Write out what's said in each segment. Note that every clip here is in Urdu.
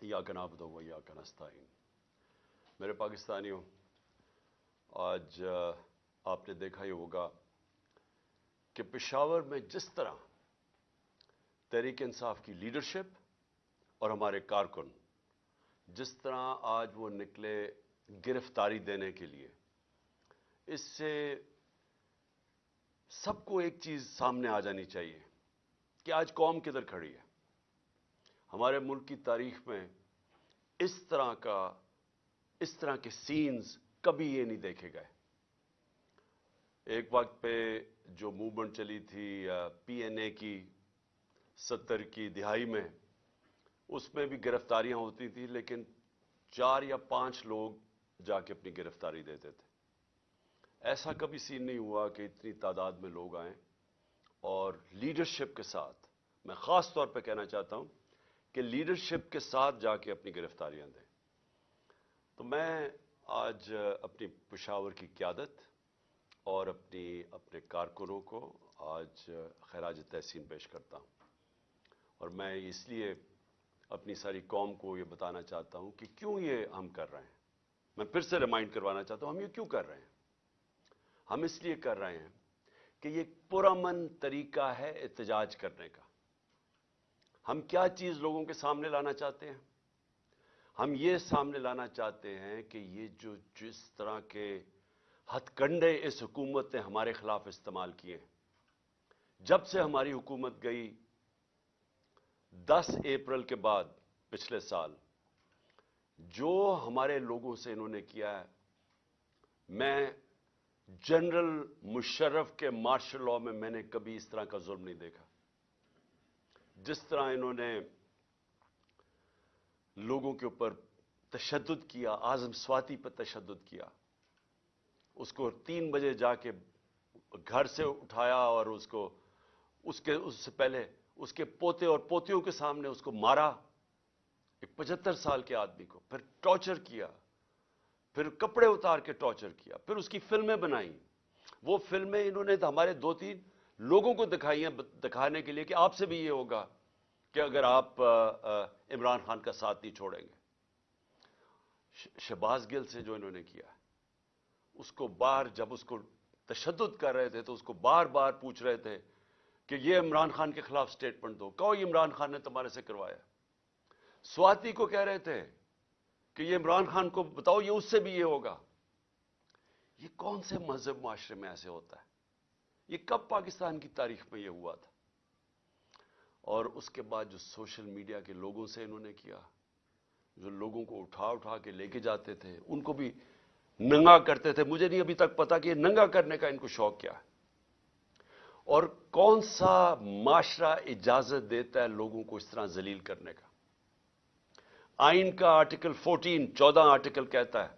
یا کا نابد ہو یا کا نستعین میرے پاکستانیوں، آج آپ نے دیکھا ہی ہوگا کہ پشاور میں جس طرح تحریک انصاف کی لیڈرشپ اور ہمارے کارکن، جس طرح آج وہ نکلے گرفتاری دینے کے لیے، اس سے سب کو ایک چیز سامنے آ جانی چاہیے کہ آج قوم کدھر کھڑی ہے۔ ہمارے ملک کی تاریخ میں اس طرح کا، اس طرح کے سینز کبھی یہ نہیں دیکھے گئے۔ ایک وقت پہ جو موومنٹ چلی تھی پی این اے کی، ستر کی دہائی میں، اس میں بھی گرفتاریاں ہوتی تھیں، لیکن چار یا پانچ لوگ جا کے اپنی گرفتاری دیتے تھے۔ ایسا کبھی سین نہیں ہوا کہ اتنی تعداد میں لوگ آئیں۔ اور لیڈرشپ کے ساتھ، میں خاص طور پہ کہنا چاہتا ہوں کہ لیڈرشپ کے ساتھ جا کے اپنی گرفتاریاں دیں۔ تو میں آج اپنی پشاور کی قیادت اور اپنی، اپنے کارکنوں کو آج خراج تحسین پیش کرتا ہوں۔ اور میں اس لیے اپنی ساری قوم کو یہ بتانا چاہتا ہوں کہ کیوں یہ ہم کر رہے ہیں۔ میں پھر سے ریمائنڈ کروانا چاہتا ہوں، ہم یہ کیوں کر رہے ہیں؟ ہم اس لیے کر رہے ہیں کہ یہ پرامن طریقہ ہے احتجاج کرنے کا۔ ہم کیا چیز لوگوں کے سامنے لانا چاہتے ہیں؟ ہم یہ سامنے لانا چاہتے ہیں کہ یہ جو جس طرح کے ہتھ کنڈے اس حکومت نے ہمارے خلاف استعمال کیے جب سے ہماری حکومت گئی دس اپریل کے بعد پچھلے سال، جو ہمارے لوگوں سے انہوں نے کیا ہے، میں جنرل مشرف کے مارشل لا میں میں نے کبھی اس طرح کا ظلم نہیں دیکھا۔ جس طرح انہوں نے لوگوں کے اوپر تشدد کیا آزم سواتی پر تشدد کیا۔ اس کو تین بجے جا کے گھر سے اٹھایا اور اس کو، اس کے، اس سے پہلے اس کے پوتے اور پوتیوں کے سامنے اس کو مارا۔ ایک پچہتر سال کے آدمی کو پھر ٹارچر کیا، پھر کپڑے اتار کے ٹارچر کیا، پھر اس کی فلمیں بنائیں وہ فلمیں انہوں نے ہمارے دو تین لوگوں کو دکھائی ہیں دکھانے کے لیے کہ آپ سے بھی یہ ہوگا کہ اگر آپ عمران خان کا ساتھ نہیں چھوڑیں گے۔ شہباز گل سے جو انہوں نے کیا، اس کو بار جب اس کو تشدد کر رہے تھے تو اس کو بار بار پوچھ رہے تھے کہ یہ عمران خان کے خلاف سٹیٹمنٹ دو۔ کہو عمران خان نے تمہارے سے کروایا۔ سواتی کو کہہ رہے تھے کہ یہ عمران خان کو بتاؤ، یہ اس سے بھی یہ ہوگا۔ یہ کون سے مذہب معاشرے میں ایسے ہوتا ہے؟ یہ کب پاکستان کی تاریخ میں یہ ہوا تھا؟ اور اس کے بعد جو سوشل میڈیا کے لوگوں سے انہوں نے کیا، جو لوگوں کو اٹھا اٹھا کے لے کے جاتے تھے، ان کو بھی ننگا کرتے تھے۔ مجھے نہیں ابھی تک پتا کہ یہ ننگا کرنے کا ان کو شوق کیا ہے۔ اور کون سا معاشرہ اجازت دیتا ہے لوگوں کو اس طرح ذلیل کرنے کا؟ آئین کا آرٹیکل فورٹین چودہ آرٹیکل کہتا ہے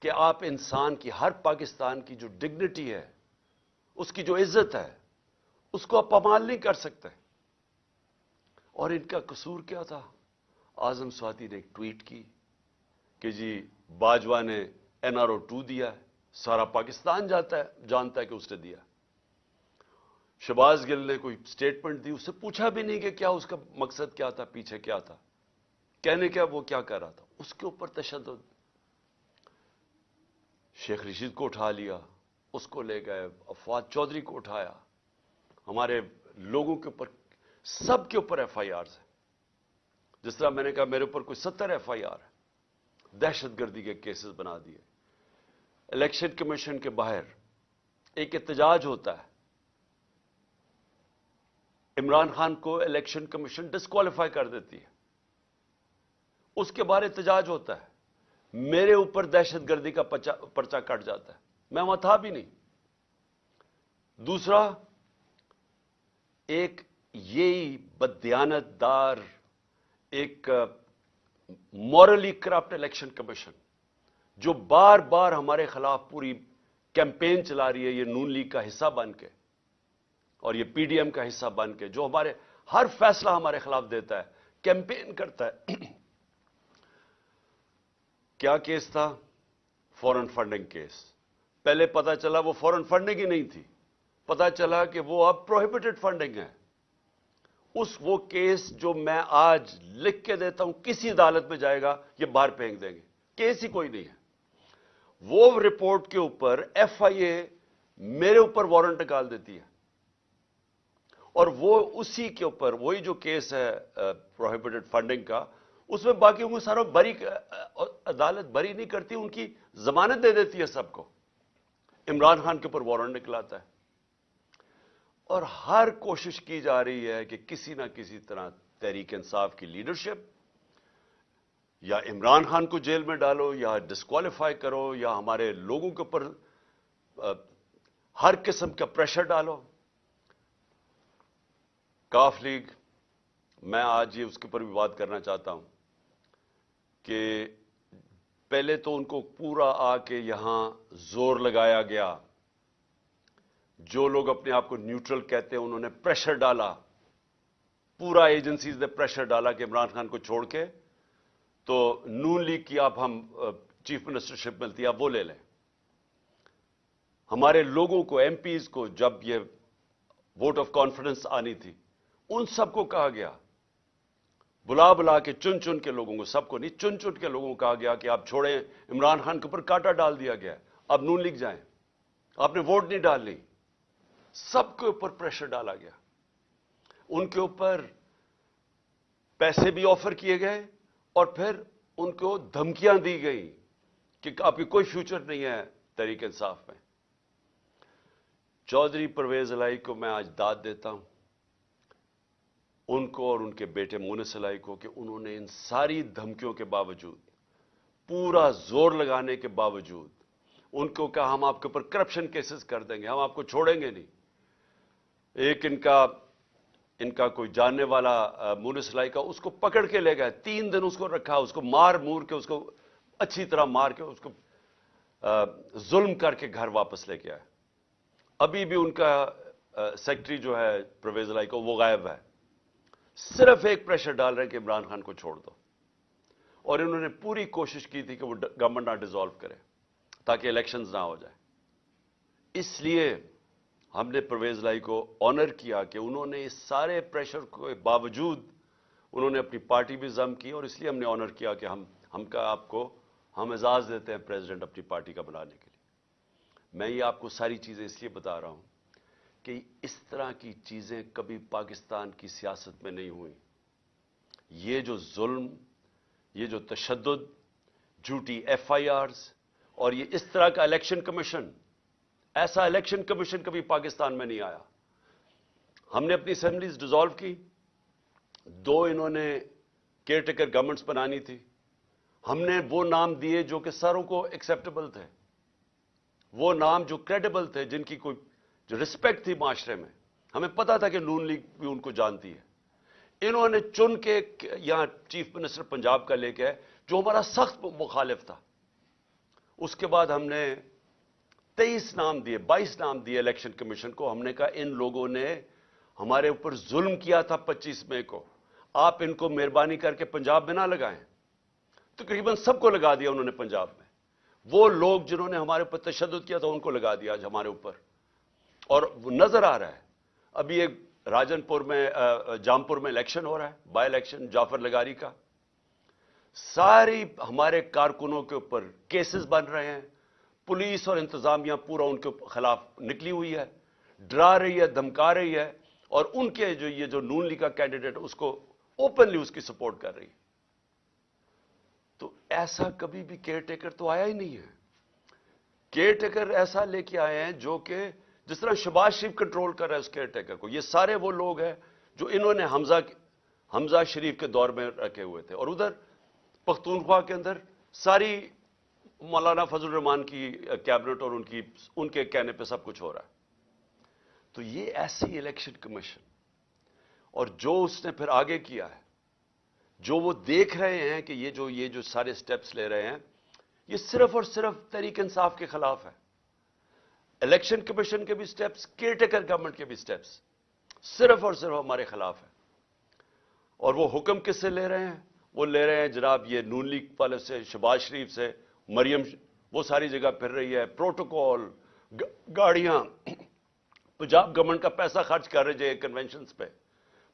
کہ آپ انسان کی، ہر پاکستان کی جو ڈگنیٹی ہے اس کی جو عزت ہے، اس کو آپ پمال نہیں کر سکتے۔ اور ان کا قصور کیا تھا؟ آزم سواتی نے ایک ٹویٹ کی کہ جی باجوہ نے این آر او ٹو دیا ہے، سارا پاکستان جاتا ہے، جانتا ہے کہ اس نے دیا۔ شباز گل نے کوئی سٹیٹمنٹ دی، اس سے پوچھا بھی نہیں کہ کیا اس کا مقصد کیا تھا، پیچھے کیا تھا۔ کہنے کیا وہ کیا کر رہا تھا؟ اس کے اوپر تشدد۔ شیخ رشید کو اٹھا لیا۔ اس کو لے گئے افواد چودھری کو اٹھایا۔ ہمارے لوگوں کے اوپر، سب کے اوپر ایف آئی آرز ہے جس طرح میں نے کہا، میرے اوپر کوئی ستر ایف آئی آر ہے دہشت گردی کے کیسز بنا دیے۔ الیکشن کمیشن کے باہر ایک احتجاج ہوتا ہے۔ عمران خان کو الیکشن کمیشن ڈسکوالیفائی کر دیتی ہے۔ اس کے بعد احتجاج ہوتا ہے۔ میرے اوپر دہشت گردی کا پرچہ کٹ جاتا ہے۔ میں وہاں تھا بھی نہیں۔ دوسرا، ایک یہی بدیانت دار ایک مورلی کرپٹ الیکشن کمیشن، جو بار بار ہمارے خلاف پوری کیمپین چلا رہی ہے، یہ نون لیگ کا حصہ بن کے اور یہ پی ڈی ایم کا حصہ بن کے، جو ہمارے ہر فیصلہ ہمارے خلاف دیتا ہے، کیمپین کرتا ہے۔ کیا کیس تھا؟ Foreign funding case. پہلے پتا چلا وہ فورن فنڈنگ ہی نہیں تھی۔ پتا چلا کہ وہ اب پروہیبٹڈ فنڈنگ ہے۔ اس وہ کیس جو میں آج لکھ کے دیتا ہوں، کسی عدالت میں جائے گا، یہ باہر پھینک دیں گے۔ کیس ہی کوئی نہیں ہے۔ وہ رپورٹ کے اوپر ایف آئی اے میرے اوپر وارنٹ نکال دیتی ہے۔ اور وہ اسی کے اوپر، وہی جو کیس ہے پروہیبٹڈ فنڈنگ کا، اس میں باقی کو سارا بری عدالت بری نہیں کرتی، ان کی ضمانت دے دیتی ہے سب کو۔ عمران خان کے اوپر وارنٹ نکلاتا ہے۔ اور ہر کوشش کی جا رہی ہے کہ کسی نہ کسی طرح تحریک انصاف کی لیڈرشپ یا عمران خان کو جیل میں ڈالو یا ڈسکوالیفائی کرو یا ہمارے لوگوں کے اوپر ہر قسم کا پریشر ڈالو۔ کاف لیگ، میں آج یہ اس کے اوپر بھی بات کرنا چاہتا ہوں کہ پہلے تو ان کو پورا آ کے یہاں زور لگایا گیا۔ جو لوگ اپنے آپ کو نیوٹرل کہتے ہیں، انہوں نے پریشر ڈالا۔ پورا ایجنسیز نے پریشر ڈالا کہ عمران خان کو چھوڑ کے۔ تو نون لیگ کی آپ ہم چیف منسٹرشپ ملتی آپ وہ لے لیں۔ ہمارے لوگوں کو، ایم پیز کو جب یہ ووٹ آف کانفیڈنس آنی تھی، ان سب کو کہا گیا بلا بلا کے چن چن کے لوگوں کو، سب کو نہیں، چن چن کے لوگوں کو کہا گیا کہ آپ چھوڑیں عمران خان کے اوپر کاٹا ڈال دیا گیا۔ اب نون لیگ جائیں۔ آپ نے ووٹ نہیں ڈال لی سب کے اوپر پریشر ڈالا گیا۔ ان کے اوپر پیسے بھی آفر کیے گئے اور پھر ان کو دھمکیاں دی گئی کہ آپ کی کوئی فیوچر نہیں ہے تحریک انصاف میں۔ چودھری پرویز الائی کو میں آج داد دیتا ہوں۔ ان کو اور ان کے بیٹے مونس الائی کو کہ انہوں نے ان ساری دھمکیوں کے باوجود، پورا زور لگانے کے باوجود ان کو کہا ہم آپ کے اوپر کرپشن کیسز کر دیں گے، ہم آپ کو چھوڑیں گے نہیں۔ ایک ان کا ان کا کوئی جاننے والا مونس لائی کا اس کو پکڑ کے لے گئے، تین دن اس کو رکھا، اس کو مار مور کے، اس کو اچھی طرح مار کے، اس کو ظلم کر کے گھر واپس لے کے آئے۔ ابھی بھی ان کا سیکٹری جو ہے پرویز لائی کو وہ غائب ہے۔ صرف ایک پریشر ڈال رہے ہیں کہ عمران خان کو چھوڑ دو۔ اور انہوں نے پوری کوشش کی تھی کہ وہ گورنمنٹ نہ ڈیزالو کرے تاکہ الیکشنز نہ ہو جائے۔ اس لیے ہم نے پرویز لائی کو آنر کیا کہ انہوں نے اس سارے پریشر کے باوجود انہوں نے اپنی پارٹی بھی ضم کی اور اس لیے ہم نے آنر کیا کہ ہم ہم کا آپ کو، ہم اعزاز دیتے ہیں پریزیڈنٹ اپنی پارٹی کا بنانے کے لیے۔ میں یہ آپ کو ساری چیزیں اس لیے بتا رہا ہوں کہ اس طرح کی چیزیں کبھی پاکستان کی سیاست میں نہیں ہوئی یہ جو ظلم، یہ جو تشدد، جھوٹی ایف آئی آرز اور یہ اس طرح کا الیکشن کمیشن، ایسا الیکشن کمیشن کبھی پاکستان میں نہیں آیا۔ ہم نے اپنی اسمبلیز ڈیزالو کی، دو انہوں نے کیئر ٹیکر گورنمنٹس بنانی تھی۔ ہم نے وہ نام دیے جو کہ ساروں کو ایکسیپٹیبل تھے۔ وہ نام جو کریڈیبل تھے، جن کی کوئی جو رسپیکٹ تھی معاشرے میں، ہمیں پتا تھا کہ نون لیگ بھی ان کو جانتی ہے۔ انہوں نے چن کے یہاں چیف منسٹر پنجاب کا لے کے جو ہمارا سخت مخالف تھا۔ اس کے بعد ہم نے تیئیس نام دیے، بائیس نام دیے الیکشن کمیشن کو۔ ہم نے کہا ان لوگوں نے ہمارے اوپر ظلم کیا تھا پچیس مئی کو۔ آپ ان کو مہربانی کر کے پنجاب میں نہ لگائیں۔ تقریباً سب کو لگا دیا انہوں نے پنجاب میں۔ وہ لوگ جنہوں نے ہمارے اوپر تشدد کیا تھا، ان کو لگا دیا آج ہمارے اوپر۔ اور وہ نظر آ رہا ہے۔ ابھی ایک راجن پور میں جامپور میں الیکشن ہو رہا ہے بائی الیکشن جعفر لگاری کا۔ ساری ہمارے کارکنوں کے اوپر کیسز بن رہے ہیں۔ پولیس اور انتظامیہ پورا ان کے خلاف نکلی ہوئی ہے۔ ڈرا رہی ہے، دھمکا رہی ہے۔ اور ان کے جو یہ جو نون لی کا کینڈیڈیٹ اس کو اوپنلی اس کی سپورٹ کر رہی ہے۔ تو ایسا کبھی بھی کیئر ٹیکر تو آیا ہی نہیں ہے۔ کیئر ٹیکر ایسا لے کے آئے ہیں جو کہ جس طرح شباز شریف کنٹرول کر رہا ہے اس کیئر ٹیکر کو، یہ سارے وہ لوگ ہیں جو انہوں نے حمزہ حمزہ شریف کے دور میں رکھے ہوئے تھے۔ اور ادھر پختونخوا کے اندر ساری مولانا فضل الرحمان کی کیبنٹ اور ان کی ان کے کہنے پہ سب کچھ ہو رہا ہے۔ تو یہ ایسی الیکشن کمیشن اور جو اس نے پھر آگے کیا ہے، جو وہ دیکھ رہے ہیں کہ یہ جو یہ جو سارے سٹیپس لے رہے ہیں، یہ صرف اور صرف تحریک انصاف کے خلاف ہے۔ الیکشن کمیشن کے بھی سٹیپس کیئر ٹیکر گورنمنٹ کے بھی سٹیپس صرف اور صرف ہمارے خلاف ہے اور وہ حکم کس سے لے رہے ہیں؟ وہ لے رہے ہیں جناب یہ نون لیگ والے سے، شباز شریف سے، مریم وہ ساری جگہ پھر رہی ہے۔ پروٹوکول گاڑیاں۔ پنجاب گورنمنٹ کا پیسہ خرچ کر رہے جائے کنونشنز پہ۔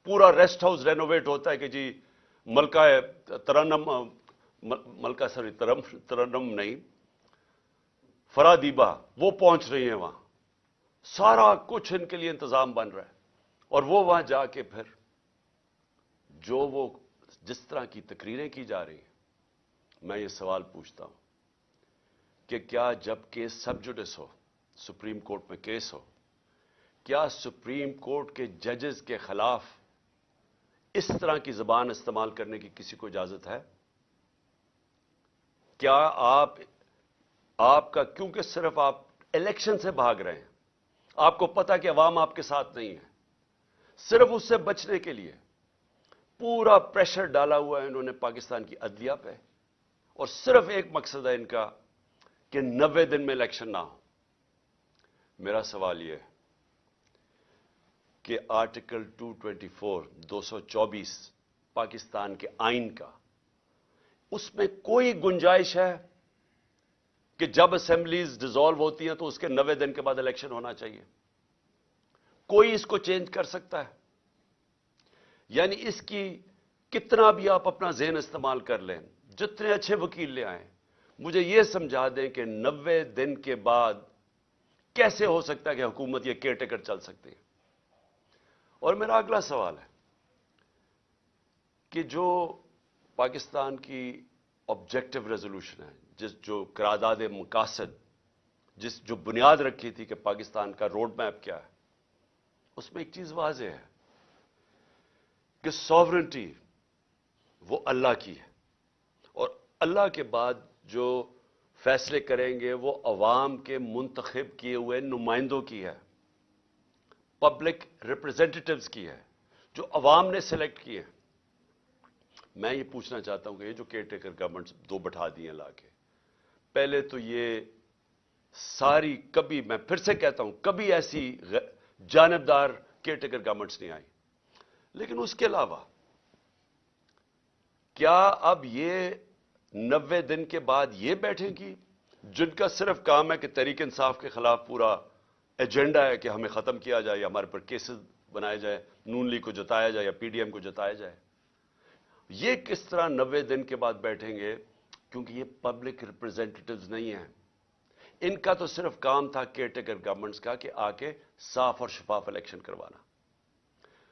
پورا ریسٹ ہاؤس رینوویٹ ہوتا ہے کہ جی ملکہ ترنم ملکہ سوری ترنم نہیں فرادیبا وہ پہنچ رہی ہیں وہاں۔ سارا کچھ ان کے لیے انتظام بن رہا ہے۔ اور وہ وہاں جا کے پھر جو وہ جس طرح کی تقریریں کی جا رہی ہیں، میں یہ سوال پوچھتا ہوں کہ کیا جب کیس سب جوڈس ہو، سپریم کورٹ میں کیس ہو، کیا سپریم کورٹ کے ججز کے خلاف اس طرح کی زبان استعمال کرنے کی کسی کو اجازت ہے؟ کیا آپ آپ کا کیونکہ صرف آپ الیکشن سے بھاگ رہے ہیں، آپ کو پتا کہ عوام آپ کے ساتھ نہیں ہے۔ صرف اس سے بچنے کے لیے پورا پریشر ڈالا ہوا ہے انہوں نے پاکستان کی عدلیہ پہ۔ اور صرف ایک مقصد ہے ان کا کہ نوے دن میں الیکشن نہ ہو۔ میرا سوال یہ ہے کہ آرٹیکل ٹو ٹوینٹی فور دو سو چوبیس پاکستان کے آئین کا، اس میں کوئی گنجائش ہے؟ کہ جب اسمبلیز ڈیزالو ہوتی ہیں تو اس کے نوے دن کے بعد الیکشن ہونا چاہیے۔ کوئی اس کو چینج کر سکتا ہے۔ یعنی اس کی کتنا بھی آپ اپنا ذہن استعمال کر لیں، جتنے اچھے وکیل لے آئیں، مجھے یہ سمجھا دیں کہ نوے دن کے بعد کیسے ہو سکتا ہے کہ حکومت یہ کیئر ٹیکر چل سکتی ہے۔ اور میرا اگلا سوال ہے کہ جو پاکستان کی آبجیکٹو ریزولوشن ہے جس جو قرارداد مقاصد، جس جو بنیاد رکھی تھی کہ پاکستان کا روڈ میپ کیا ہے، اس میں ایک چیز واضح ہے کہ سوورنٹی وہ اللہ کی ہے۔ اور اللہ کے بعد جو فیصلے کریں گے، وہ عوام کے منتخب کیے ہوئے نمائندوں کی ہے پبلک ریپرزینٹیوز کی ہے، جو عوام نے سلیکٹ کیے۔ میں یہ پوچھنا چاہتا ہوں کہ یہ جو کیئر ٹیکر گورنمنٹ دو بٹھا دیے لا کے پہلے تو یہ ساری کبھی میں پھر سے کہتا ہوں، کبھی ایسی جانبدار کیئر ٹیکر گورنمنٹس نہیں آئی لیکن اس کے علاوہ، کیا اب یہ نوے دن کے بعد یہ بیٹھیں گی جن کا صرف کام ہے کہ تحریک انصاف کے خلاف پورا ایجنڈا ہے کہ ہمیں ختم کیا جائے یا ہمارے پر کیسز بنائے جائے نون لی کو جتایا جائے یا پی ڈی ایم کو جتایا جائے؟ یہ کس طرح نوے دن کے بعد بیٹھیں گے؟ کیونکہ یہ پبلک ریپرزینٹیوز نہیں ہیں۔ ان کا تو صرف کام تھا کیئر ٹیکر گورنمنٹس کا کہ آ کے صاف اور شفاف الیکشن کروانا۔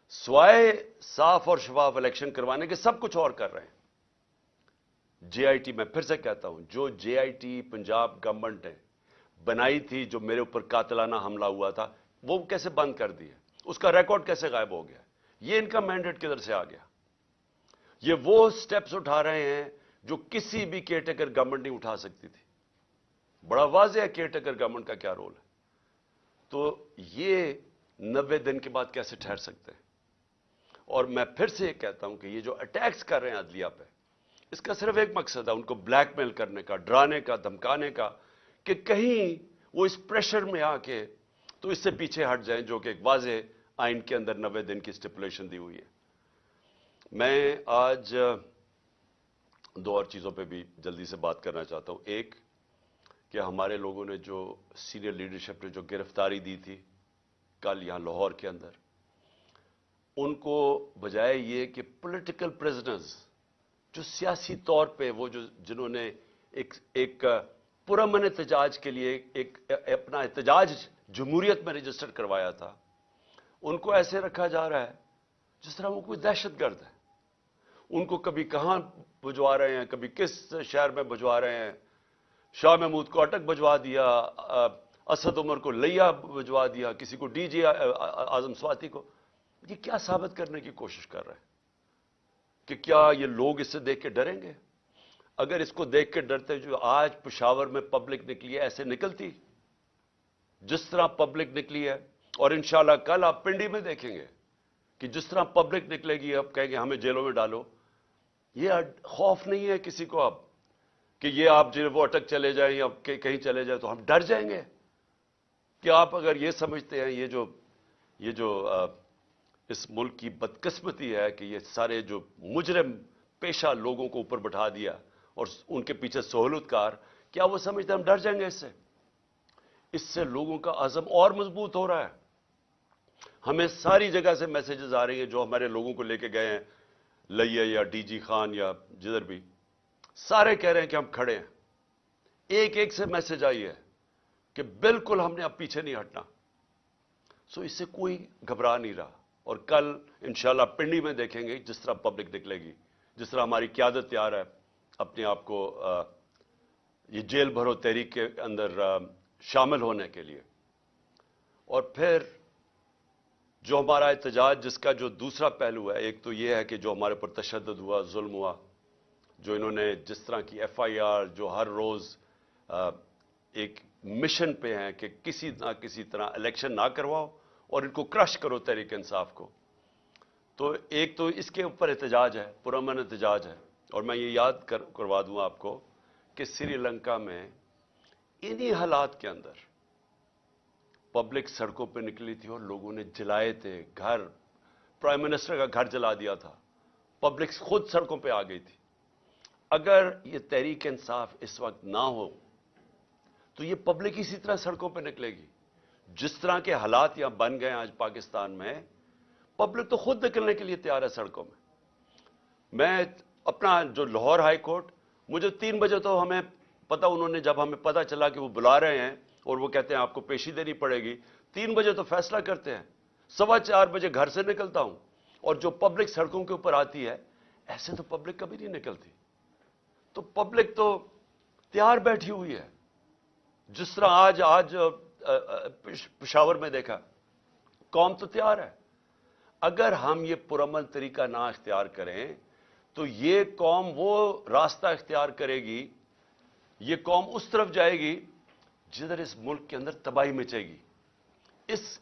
سوائے صاف اور شفاف الیکشن کروانے کے سب کچھ اور کر رہے ہیں۔ جے آئی ٹی میں پھر سے کہتا ہوں، جو J I T Punjab government نے بنائی تھی، جو میرے اوپر قاتلانہ حملہ ہوا تھا، وہ کیسے بند کر دی اس کا ریکارڈ کیسے غائب ہو گیا؟ یہ ان کا مینڈیٹ کدھر سے آ گیا؟ یہ وہ سٹیپس اٹھا رہے ہیں جو کسی بھی کیئر ٹیکر گورنمنٹ نہیں اٹھا سکتی تھی۔ بڑا واضح ہے کیئر ٹیکر گورنمنٹ کا کیا رول ہے۔ تو یہ نوے دن کے بعد کیسے ٹھہر سکتے ہیں؟ اور میں پھر سے یہ کہتا ہوں کہ یہ جو اٹیکس کر رہے ہیں عدلیہ پہ، اس کا صرف ایک مقصد ہے ان کو بلیک میل کرنے کا، ڈرانے کا، دھمکانے کا، کہ کہیں وہ اس پریشر میں آ کے تو اس سے پیچھے ہٹ جائیں، جو کہ ایک واضح آئین کے اندر نوے دن کی سٹیپولیشن دی ہوئی ہے۔ میں آج دو اور چیزوں پہ بھی جلدی سے بات کرنا چاہتا ہوں۔ ایک، کہ ہمارے لوگوں نے جو سینئر لیڈرشپ نے جو گرفتاری دی تھی کل یہاں لاہور کے اندر، ان کو بجائے یہ کہ پولیٹیکل پریزنرز جو سیاسی طور پہ وہ جو جنہوں نے ایک ایک پرامن احتجاج کے لیے ایک، اپنا احتجاج جمہوریت میں رجسٹر کروایا تھا، ان کو ایسے رکھا جا رہا ہے جس طرح وہ کوئی دہشت گرد ہے۔ ان کو کبھی کہاں بھجوا رہے ہیں؟ کبھی کس شہر میں بھجوا رہے ہیں؟ شاہ محمود کو اٹک بھجوا دیا اسد عمر کو لیا بھجوا دیا، کسی کو ڈی جی آزم سواتی کو۔ یہ کیا ثابت کرنے کی کوشش کر رہے ہیں؟ کہ کیا یہ لوگ اس سے دیکھ کے ڈریں گے؟ اگر اس کو دیکھ کے ڈرتے جو آج پشاور میں پبلک نکلی ہے، ایسے نکلتی؟ جس طرح پبلک نکلی ہے، اور انشاءاللہ کل آپ پنڈی میں دیکھیں گے کہ جس طرح پبلک نکلے گی اب کہیں گے ہمیں جیلوں میں ڈالو۔ یہ خوف نہیں ہے کسی کو اب کہ یہ آپ جو وہ اٹک چلے جائیں یا کہیں چلے جائیں تو ہم ڈر جائیں گے کہ آپ اگر یہ سمجھتے ہیں، یہ جو یہ جو اس ملک کی بدقسمتی ہے کہ یہ سارے جو مجرم پیشہ لوگوں کو اوپر بٹھا دیا اور ان کے پیچھے سہولت کار کیا وہ سمجھتے ہیں ہم ڈر جائیں گے اس سے؟ اس سے لوگوں کا عزم اور مضبوط ہو رہا ہے۔ ہمیں ساری جگہ سے میسیجز آ رہی ہیں جو ہمارے لوگوں کو لے کے گئے ہیں۔ لئیے یا ڈی جی خان یا جدھر بھی، سارے کہہ رہے ہیں کہ ہم کھڑے ہیں۔ ایک ایک سے میسج آئی ہے کہ بالکل ہم نے اب پیچھے نہیں ہٹنا۔ سو اس سے کوئی گھبرا نہیں رہا۔ اور کل انشاءاللہ پنڈی میں دیکھیں گے جس طرح پبلک نکلے گی، جس طرح ہماری قیادت تیار ہے، اپنے آپ کو یہ جیل بھرو تحریک کے اندر شامل ہونے کے لیے۔ اور پھر جو ہمارا احتجاج، جس کا جو دوسرا پہلو ہے، ایک تو یہ ہے کہ جو ہمارے پر تشدد ہوا، ظلم ہوا، جو انہوں نے جس طرح کی ایف آئی آر، جو ہر روز ایک مشن پہ ہیں کہ کسی نہ کسی طرح الیکشن نہ کرواؤ اور ان کو کرش کرو تحریک انصاف کو۔ تو ایک تو اس کے اوپر احتجاج ہے پرامن احتجاج ہے۔ اور میں یہ یاد کروا دوں آپ کو کہ سری لنکا میں انہی حالات کے اندر پبلک سڑکوں پہ نکلی تھی اور لوگوں نے جلائے تھے، گھر، پرائم منسٹر کا گھر جلا دیا تھا۔ پبلک خود سڑکوں پہ آ گئی تھی۔ اگر یہ تحریک انصاف اس وقت نہ ہو، تو یہ پبلک اسی طرح سڑکوں پہ نکلے گی۔ جس طرح کے حالات یہاں بن گئے آج پاکستان میں، پبلک تو خود نکلنے کے لیے تیار ہے سڑکوں میں۔ میں اپنا جو لاہور ہائی کورٹ، مجھے تین بجے تو ہمیں پتا انہوں نے جب ہمیں پتا چلا کہ وہ بلا رہے ہیں اور وہ کہتے ہیں آپ کو پیشی دینی پڑے گی۔ تین بجے تو فیصلہ کرتے ہیں۔ سوا چار بجے گھر سے نکلتا ہوں اور جو پبلک سڑکوں کے اوپر آتی ہے، ایسے تو پبلک کبھی نہیں نکلتی۔ تو پبلک تو تیار بیٹھی ہوئی ہے۔ جس طرح آج آج پشاور میں دیکھا، قوم تو تیار ہے۔ اگر ہم یہ پرامن طریقہ نہ اختیار کریں، تو یہ قوم وہ راستہ اختیار کرے گی، یہ قوم اس طرف جائے گی جدھر اس ملک کے اندر تباہی مچے گی، اس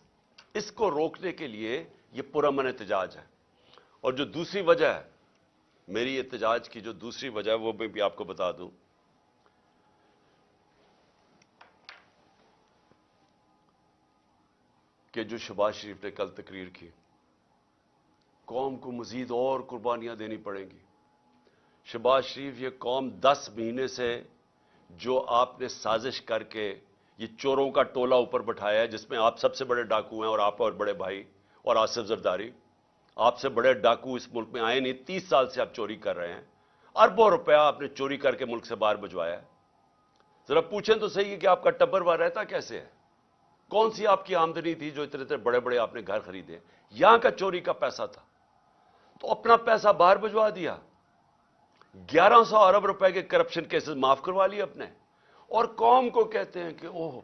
اس کو روکنے کے لیے یہ پرامن احتجاج ہے۔ اور جو دوسری وجہ ہے، میری احتجاج کی جو دوسری وجہ ہے، وہ میں بھی آپ کو بتا دوں۔ کہ جو شباز شریف نے کل تقریر کی، قوم کو مزید اور قربانیاں دینی پڑیں گی۔ شباز شریف یہ قوم دس مہینے سے جو آپ نے سازش کر کے یہ چوروں کا ٹولہ اوپر بٹھایا ہے، جس میں آپ سب سے بڑے ڈاکو ہیں اور آپ اور بڑے بھائی اور آصف زرداری، آپ سے بڑے ڈاکو اس ملک میں آئے نہیں، تیس سال سے آپ چوری کر رہے ہیں۔ اربوں روپیہ آپ نے چوری کر کے ملک سے باہر بجوایا ہے۔ ذرا پوچھیں تو صحیح ہے کہ آپ کا ٹبر وہاں رہتا کیسے ہے؟ کون سی آپ کی آمدنی تھی جو اتنے اتنے بڑے بڑے آپ نے گھر خریدے؟ یہاں کا چوری کا پیسہ تھا۔ تو اپنا پیسہ باہر بجوا دیا۔ گیارہ سو ارب روپے کے کرپشن کیسز معاف کروا لیے اپنے۔ اور قوم کو کہتے ہیں کہ اوہ،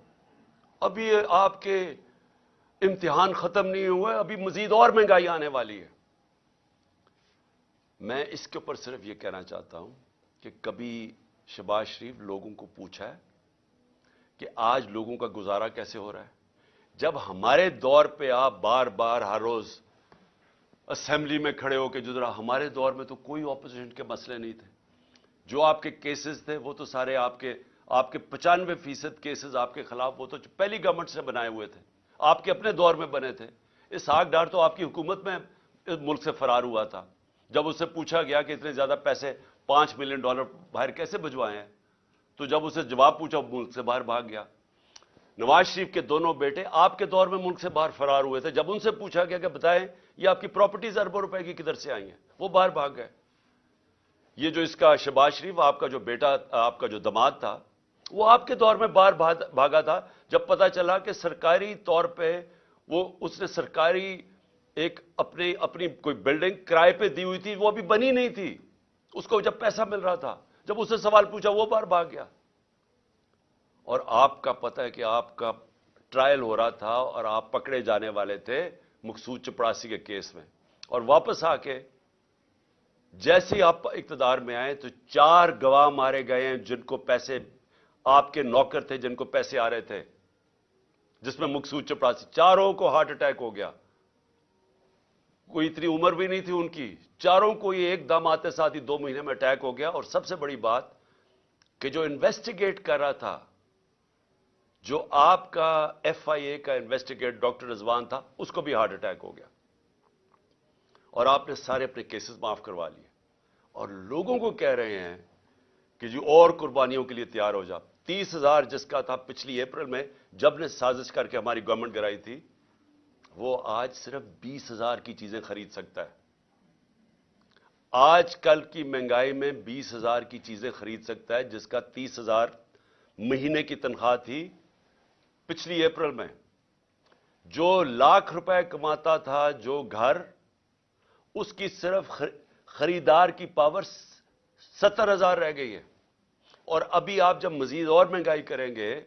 ابھی آپ کے امتحان ختم نہیں ہوئے، ابھی مزید اور مہنگائی آنے والی ہے۔ میں اس کے اوپر صرف یہ کہنا چاہتا ہوں کہ کبھی شباز شریف لوگوں کو پوچھا ہے کہ آج لوگوں کا گزارا کیسے ہو رہا ہے؟ جب ہمارے دور پہ آپ بار بار ہر روز اسمبلی میں کھڑے ہو کے جدرا ہمارے دور میں تو کوئی اپوزیشن کے مسئلے نہیں تھے۔ جو آپ کے کیسز تھے وہ تو سارے آپ کے آپ کے پچانوے فیصد کیسز آپ کے خلاف وہ تو پہلی گورنمنٹ سے بنائے ہوئے تھے۔ آپ کے اپنے دور میں بنے تھے۔ اس آگ ڈار تو آپ کی حکومت میں اس ملک سے فرار ہوا تھا۔ جب اس سے پوچھا گیا کہ اتنے زیادہ پیسے پانچ ملین ڈالر باہر کیسے بھجوائے ہیں؟ تو جب اسے جواب پوچھا ملک سے باہر بھاگ گیا۔ نواز شریف کے دونوں بیٹے آپ کے دور میں ملک سے باہر فرار ہوئے تھے۔ جب ان سے پوچھا گیا کہ بتائیں یہ آپ کی پراپرٹیز اربوں روپے کی کدھر سے آئی ہیں؟ وہ باہر بھاگ گئے۔ یہ جو اس کا شباز شریف آپ کا جو بیٹا، آپ کا جو دماد تھا، وہ آپ کے دور میں باہر بھاگا تھا۔ جب پتا چلا کہ سرکاری طور پہ وہ، اس نے سرکاری ایک اپنی اپنی کوئی بلڈنگ کرائے پہ دی ہوئی تھی، وہ ابھی بنی نہیں تھی۔ اس کو جب پیسہ مل رہا تھا، جب اس سے سوال پوچھا، وہ باہر بھاگ گیا۔ اور آپ کا پتہ ہے کہ آپ کا ٹرائل ہو رہا تھا اور آپ پکڑے جانے والے تھے۔ مقصود چپڑاسی کے کیس میں۔ اور واپس آ کے جیسے آپ اقتدار میں آئے تو چار گواہ مارے گئے ہیں جن کو پیسے آپ کے نوکر تھے، جن کو پیسے آ رہے تھے، جس میں مقصود چپڑاسی۔ چاروں کو ہارٹ اٹیک ہو گیا۔ کوئی اتنی عمر بھی نہیں تھی ان کی۔ چاروں کو یہ ایک دم آتے ساتھ ہی دو مہینے میں اٹیک ہو گیا۔ اور سب سے بڑی بات کہ جو انویسٹیگیٹ کر رہا تھا جو آپ کا ایف آئی اے کا انویسٹیگیٹ ڈاکٹر رضوان تھا، اس کو بھی ہارٹ اٹیک ہو گیا۔ اور آپ نے سارے اپنے کیسز معاف کروا لیے۔ اور لوگوں کو کہہ رہے ہیں کہ جو اور قربانیوں کے لیے تیار ہو جا تیس ہزار جس کا تھا پچھلی اپریل میں، جب نے سازش کر کے ہماری گورنمنٹ گرائی تھی، وہ آج صرف بیس ہزار کی چیزیں خرید سکتا ہے۔ آج کل کی مہنگائی میں بیس ہزار کی چیزیں خرید سکتا ہے، جس کا تیس ہزار مہینے کی تنخواہ تھی پچھلی اپریل میں جو لاکھ روپے کماتا تھا جو گھر، اس کی صرف خریدار کی پاور ستر ہزار رہ گئی ہے۔ اور ابھی آپ جب مزید اور مہنگائی کریں گے،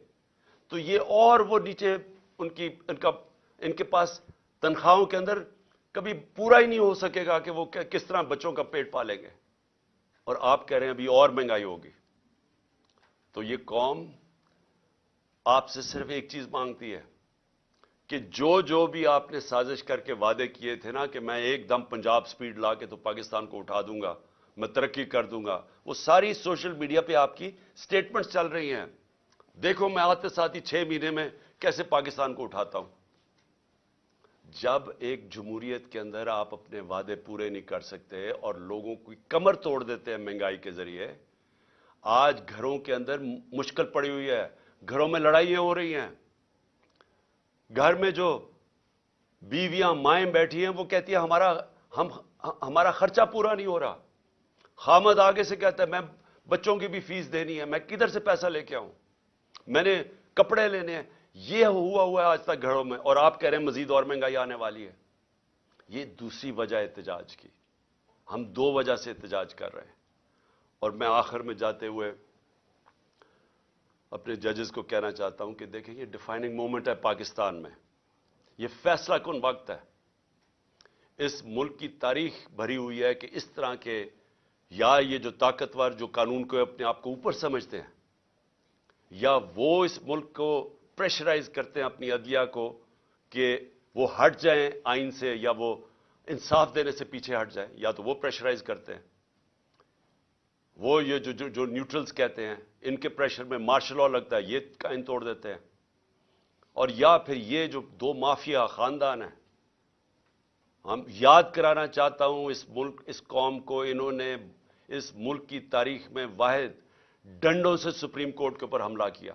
تو یہ اور وہ نیچے ان کی، ان کا، ان کے پاس تنخواہوں کے اندر کبھی پورا ہی نہیں ہو سکے گا کہ وہ کس طرح بچوں کا پیٹ پالیں گے۔ اور آپ کہہ رہے ہیں ابھی اور مہنگائی ہوگی۔ تو یہ قوم آپ سے صرف ایک چیز مانگتی ہے کہ جو جو بھی آپ نے سازش کر کے وعدے کیے تھے نا کہ میں ایک دم پنجاب سپیڈ لا کے تو پاکستان کو اٹھا دوں گا، میں ترقی کر دوں گا، وہ ساری سوشل میڈیا پہ آپ کی سٹیٹمنٹس چل رہی ہیں۔ دیکھو میں آتے ساتھ ہی چھ مہینے میں کیسے پاکستان کو اٹھاتا ہوں۔ جب ایک جمہوریت کے اندر آپ اپنے وعدے پورے نہیں کر سکتے اور لوگوں کی کمر توڑ دیتے ہیں مہنگائی کے ذریعے، آج گھروں کے اندر مشکل پڑی ہوئی ہے۔ گھروں میں لڑائیاں ہو رہی ہیں۔ گھر میں جو بیویاں مائیں بیٹھی ہیں، وہ کہتی ہیں، ہمارا، ہم، ہمارا خرچہ پورا نہیں ہو رہا۔ خامد آگے سے کہتا ہے، میں بچوں کی بھی فیس دینی ہے، میں کدھر سے پیسہ لے کے آؤں؟ میں نے کپڑے لینے ہیں۔ یہ ہوا ہوا ہے آج تک گھروں میں، اور آپ کہہ رہے ہیں، مزید اور مہنگائی آنے والی ہے۔ یہ دوسری وجہ احتجاج کی۔ ہم دو وجہ سے احتجاج کر رہے ہیں۔ اور میں آخر میں جاتے ہوئے اپنے ججز کو کہنا چاہتا ہوں کہ دیکھیں یہ ڈیفائننگ مومنٹ ہے پاکستان میں۔ یہ فیصلہ کن وقت ہے؟ اس ملک کی تاریخ بھری ہوئی ہے کہ اس طرح کے یا یہ جو طاقتور جو قانون کو اپنے آپ کو اوپر سمجھتے ہیں، یا وہ اس ملک کو پریشرائز کرتے ہیں اپنی عدلیہ کو کہ وہ ہٹ جائیں آئین سے یا وہ انصاف دینے سے پیچھے ہٹ جائیں، یا تو وہ پریشرائز کرتے ہیں۔ وہ یہ جو جو نیوٹرلز کہتے ہیں ان کے پریشر میں مارشل لا لگتا ہے، یہ قائم توڑ دیتے ہیں۔ اور یا پھر یہ جو دو مافیا خاندان ہیں، ہم یاد کرانا چاہتا ہوں اس ملک، اس قوم کو، انہوں نے اس ملک کی تاریخ میں واحد ڈنڈوں سے سپریم کورٹ کے اوپر حملہ کیا۔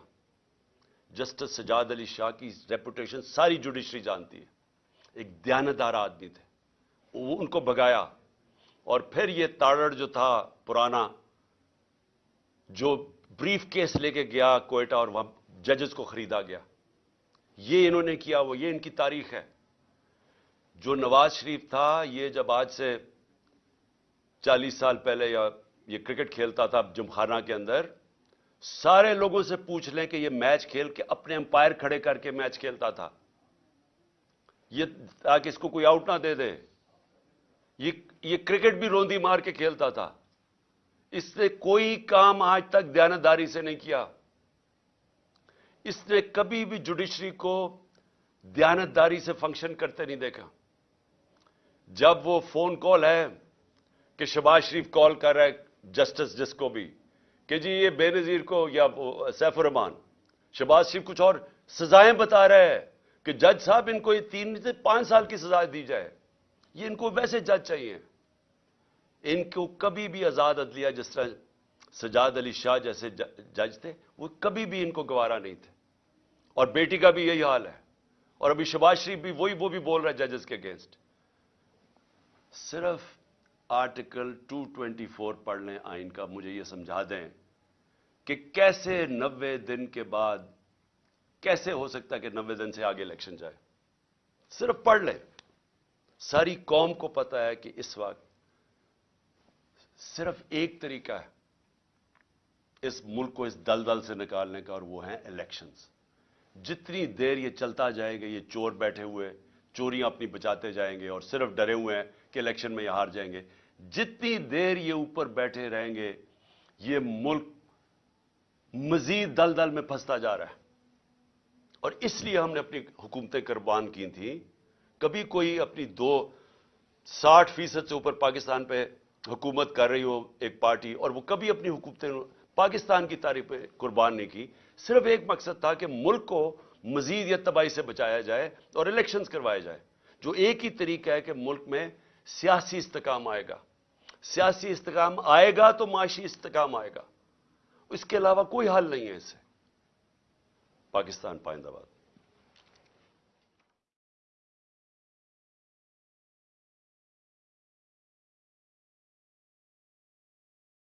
جسٹس سجاد علی شاہ کی ریپوٹیشن ساری جوڈیشری جانتی ہے۔ ایک دیانتدار آدمی تھے۔ وہ ان کو بگایا اور پھر یہ تاڑڑ جو تھا پرانا، جو بریف کیس لے کے گیا کوئٹہ اور وہاں ججز کو خریدا گیا۔ یہ انہوں نے کیا، وہ یہ ان کی تاریخ ہے۔ جو نواز شریف تھا، یہ جب آج سے چالیس سال پہلے یا یہ کرکٹ کھیلتا تھا جمخانہ کے اندر، سارے لوگوں سے پوچھ لیں کہ یہ میچ کھیل کے اپنے امپائر کھڑے کر کے میچ کھیلتا تھا۔ یہ تاکہ اس کو کوئی آؤٹ نہ دے دے۔ یہ کرکٹ بھی روندی مار کے کھیلتا تھا۔ اس نے کوئی کام آج تک دیانتداری سے نہیں کیا۔ اس نے کبھی بھی جوڈیشری کو دیانتداری سے فنکشن کرتے نہیں دیکھا۔ جب وہ فون کال ہے کہ شباز شریف کال کر رہا ہے جسٹس جس کو بھی کہ جی یہ بے نظیر کو یا سیف الرحمان، شباز شریف کچھ اور سزائیں بتا رہے ہیں کہ جج صاحب ان کو یہ تین سے پانچ سال کی سزا دی جائے۔ یہ ان کو ویسے جج چاہیے۔ ان کو کبھی بھی آزاد عدلیہ جس طرح سجاد علی شاہ جیسے جج تھے، وہ کبھی بھی ان کو گوارا نہیں تھے۔ اور بیٹی کا بھی یہی حال ہے۔ اور ابھی شباز شریف بھی وہی، وہ بھی بول رہا ہے ججز کے اگینسٹ صرف آرٹیکل ٹو ٹوینٹی فور پڑھ لیں آئین کا، مجھے یہ سمجھا دیں کہ کیسے نوے دن کے بعد، کیسے ہو سکتا ہے کہ نوے دن سے آگے الیکشن جائے۔ صرف پڑھ لیں۔ ساری قوم کو پتا ہے کہ اس وقت صرف ایک طریقہ ہے، اس ملک کو اس دل دل سے نکالنے کا، اور وہ ہیں الیکشنز جتنی دیر یہ چلتا جائے گا، یہ چور بیٹھے ہوئے، چوریاں اپنی بچاتے جائیں گے، اور صرف ڈرے ہوئے ہیں کہ الیکشن میں یہ ہار جائیں گے، جتنی دیر یہ اوپر بیٹھے رہیں گے، یہ ملک مزید دل دل میں پھنستا جا رہا ہے. اور اس لیے ہم نے اپنی حکومتیں قربان کی تھیں. کبھی کوئی اپنی دو ساٹھ فیصد سے اوپر پاکستان پہ حکومت کر رہی ہو، ایک پارٹی، اور وہ کبھی اپنی حکومتیں، پاکستان کی تاریخ پہ قربان نہیں کی۔ صرف ایک مقصد تھا کہ ملک کو مزید یا تباہی سے بچایا جائے اور الیکشنز کروائے جائے۔ جو ایک ہی طریقہ ہے کہ ملک میں سیاسی استقام آئے گا۔ سیاسی استقام آئے گا تو معاشی استقام آئے گا۔ اس کے علاوہ کوئی حل نہیں ہے اسے پاکستان پائندہ باد۔